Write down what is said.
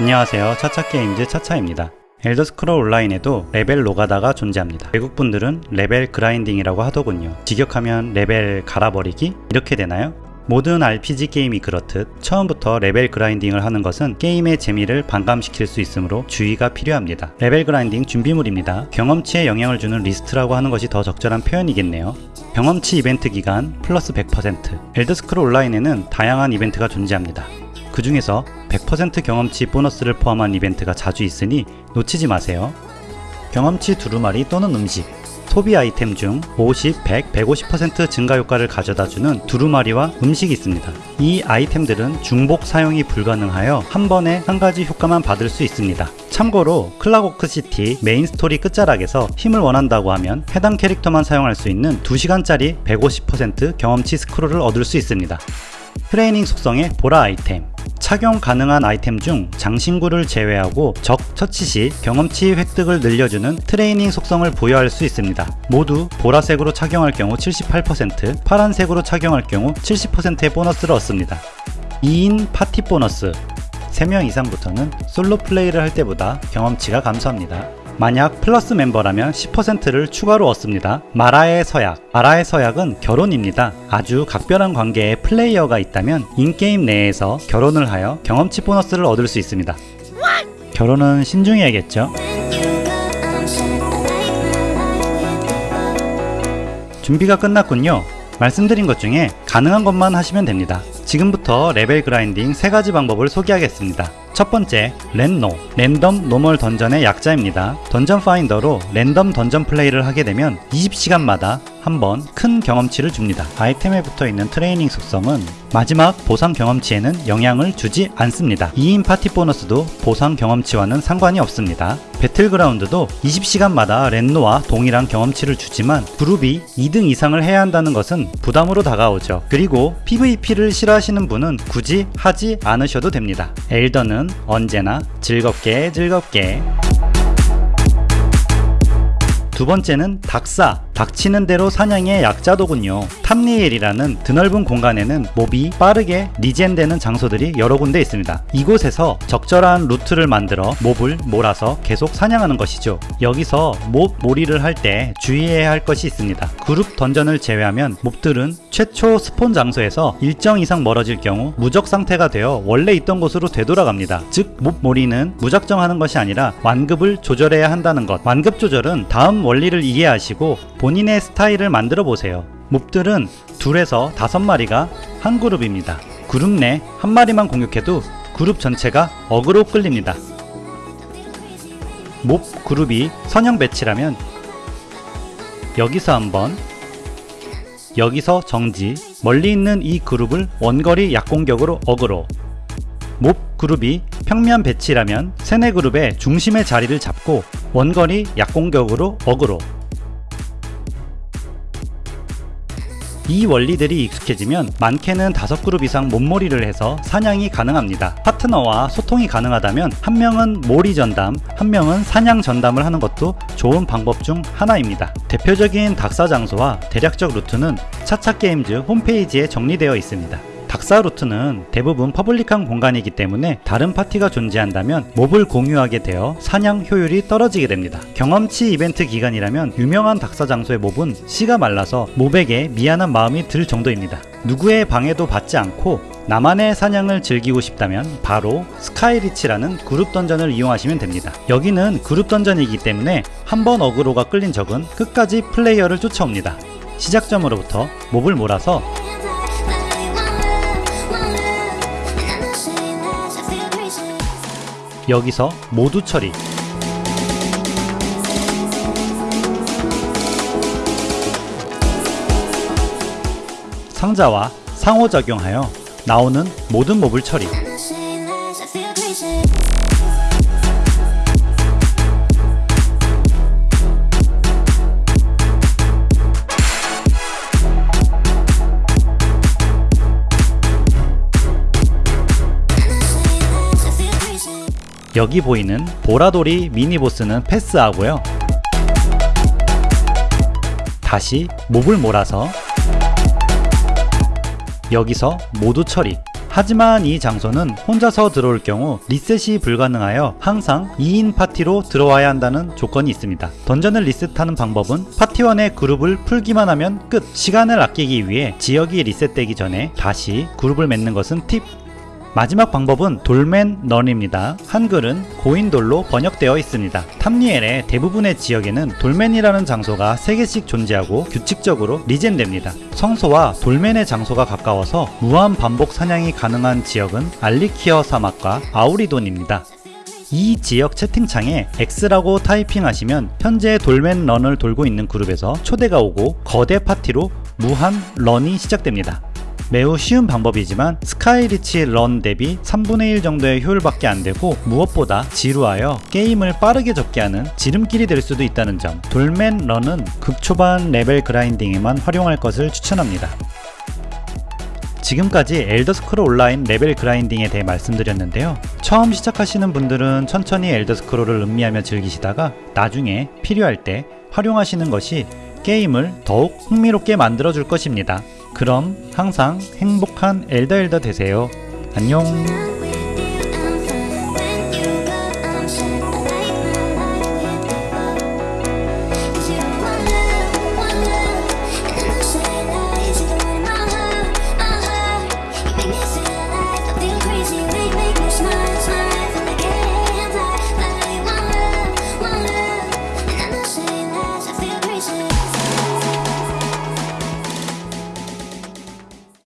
안녕하세요 차차게임즈 차차입니다 엘더스크롤 온라인에도 레벨 노가다가 존재합니다 외국분들은 level grinding이라고 하더군요 직역하면 레벨 갈아버리기? 이렇게 되나요? 모든 RPG 게임이 그렇듯 처음부터 level grinding을 하는 것은 게임의 재미를 반감시킬 수 있으므로 주의가 필요합니다. level grinding 준비물입니다. 경험치에 영향을 주는 리스트라고 하는 것이 더 적절한 표현이겠네요. 경험치 이벤트 기간 플러스 100% 엘더스크롤 온라인에는 다양한 이벤트가 존재합니다. 그 중에서 100% 경험치 보너스를 포함한 이벤트가 자주 있으니 놓치지 마세요. 경험치 두루마리 또는 음식 소비 아이템 중 50, 100, 150% 증가 효과를 가져다주는 두루마리와 음식이 있습니다. 이 아이템들은 중복 사용이 불가능하여 한 번에 한 가지 효과만 받을 수 있습니다. 참고로 클락워크 시티 main story 끝자락에서 힘을 원한다고 하면 해당 캐릭터만 사용할 수 있는 2시간짜리 150% 경험치 scroll을 얻을 수 있습니다. 트레이닝 속성의 보라 아이템 착용 가능한 아이템 중 장신구를 제외하고 적 처치 시 경험치 획득을 늘려주는 트레이닝 속성을 부여할 수 있습니다. 모두 보라색으로 착용할 경우 78%, 파란색으로 착용할 경우 70%의 보너스를 얻습니다. 2인 파티 보너스 3명 이상부터는 솔로 플레이를 할 때보다 경험치가 감소합니다. 만약 플러스 멤버라면 10%를 추가로 얻습니다. 마라의 서약 마라의 서약은 결혼입니다. 아주 각별한 관계의 플레이어가 있다면 in-game 내에서 결혼을 하여 경험치 보너스를 얻을 수 있습니다. 결혼은 신중해야겠죠? 준비가 끝났군요. 말씀드린 것 중에 가능한 것만 하시면 됩니다. 지금부터 level grinding 세 가지 방법을 소개하겠습니다. 첫 번째, 랜노, random normal dungeon의 약자입니다. dungeon finder로 random dungeon 플레이를 하게 되면 20시간마다 한번 큰 경험치를 줍니다. 아이템에 붙어 있는 트레이닝 속성은 마지막 보상 경험치에는 영향을 주지 않습니다. 2인 파티 보너스도 보상 경험치와는 상관이 없습니다. battleground도 20시간마다 랜노와 동일한 경험치를 주지만 그룹이 2등 이상을 해야 한다는 것은 부담으로 다가오죠. 그리고 PVP를 싫어하시는 분은 굳이 하지 않으셔도 됩니다. 엘더는 언제나 즐겁게 즐겁게 두 번째는 닥사 닥치는 대로 사냥의 약자로군요. 탐리엘이라는 드넓은 공간에는 mob이 빠르게 regen되는 장소들이 여러 군데 있습니다. 이곳에서 적절한 루트를 만들어 mob을 몰아서 계속 사냥하는 것이죠. 여기서 mob 몰이를 할 때 주의해야 할 것이 있습니다. 그룹 dungeon을 제외하면 mob들은 최초 spawn 장소에서 일정 이상 멀어질 경우 무적 상태가 되어 원래 있던 곳으로 되돌아갑니다. 즉, mob 몰이는 무작정 하는 것이 아니라 완급을 조절해야 한다는 것. 완급 조절은 다음 원리를 이해하시고 본인의 스타일을 만들어 보세요. mob들은 둘에서 다섯 마리가 한 그룹입니다. 그룹 내 한 마리만 공격해도 그룹 전체가 어그로 끌립니다. mob 그룹이 선형 배치라면 여기서 한번 여기서 정지 멀리 있는 이 그룹을 원거리 약공격으로 aggro. mob 그룹이 평면 배치라면 세네 그룹의 중심의 자리를 잡고 원거리 약공격으로 어그로 이 원리들이 익숙해지면 많게는 다섯 그룹 이상 mob몰이를 해서 사냥이 가능합니다. 파트너와 소통이 가능하다면 한 명은 몰이 전담, 한 명은 사냥 전담을 하는 것도 좋은 방법 중 하나입니다. 대표적인 닥사 장소와 대략적 루트는 차차게임즈 홈페이지에 정리되어 있습니다. 닥사 루트는 대부분 public한 공간이기 때문에 다른 파티가 존재한다면 mob을 공유하게 되어 사냥 효율이 떨어지게 됩니다. 경험치 이벤트 기간이라면 유명한 닥사 장소의 mob은 씨가 말라서 mob에게 미안한 마음이 들 정도입니다. 누구의 방해도 받지 않고 나만의 사냥을 즐기고 싶다면 바로 스카이리치라는 그룹 던전을 이용하시면 됩니다. 여기는 그룹 던전이기 때문에 한 번 어그로가 끌린 적은 끝까지 플레이어를 쫓아옵니다. 시작점으로부터 몹을 몰아서 여기서 모두 처리. 상자와 상호 작용하여 나오는 모든 몹을 처리 여기 보이는 보라돌이 미니보스는 패스하고요 다시 mob을 몰아서 여기서 모두 처리 하지만 이 장소는 혼자서 들어올 경우 리셋이 불가능하여 항상 2인 파티로 들어와야 한다는 조건이 있습니다. 던전을 리셋하는 방법은 파티원의 그룹을 풀기만 하면 끝! 시간을 아끼기 위해 지역이 리셋되기 전에 다시 그룹을 맺는 것은 팁! 마지막 방법은 dolmen run입니다. 한글은 고인돌로 번역되어 있습니다. 탐리엘의 대부분의 지역에는 dolmen이라는 장소가 3개씩 존재하고 규칙적으로 regen됩니다. 성소와 dolmen의 장소가 가까워서 무한 반복 사냥이 가능한 지역은 알리키어 사막과 아우리돈입니다. 이 지역 채팅창에 X라고 타이핑하시면 현재 dolmen run을 돌고 있는 그룹에서 초대가 오고 거대 파티로 무한 run이 시작됩니다. 매우 쉬운 방법이지만 스카이리치 run 대비 3분의 1 정도의 효율밖에 안 되고 무엇보다 지루하여 게임을 빠르게 접게 하는 지름길이 될 수도 있다는 점 dolmen run은 극초반 레벨 grinding에만 활용할 것을 추천합니다. 지금까지 엘더스크롤 온라인 레벨 grinding에 대해 말씀드렸는데요. 처음 시작하시는 분들은 천천히 엘더스크롤을 음미하며 즐기시다가 나중에 필요할 때 활용하시는 것이 게임을 더욱 흥미롭게 만들어 줄 것입니다. 그럼 항상 행복한 엘더 엘더 되세요. 안녕.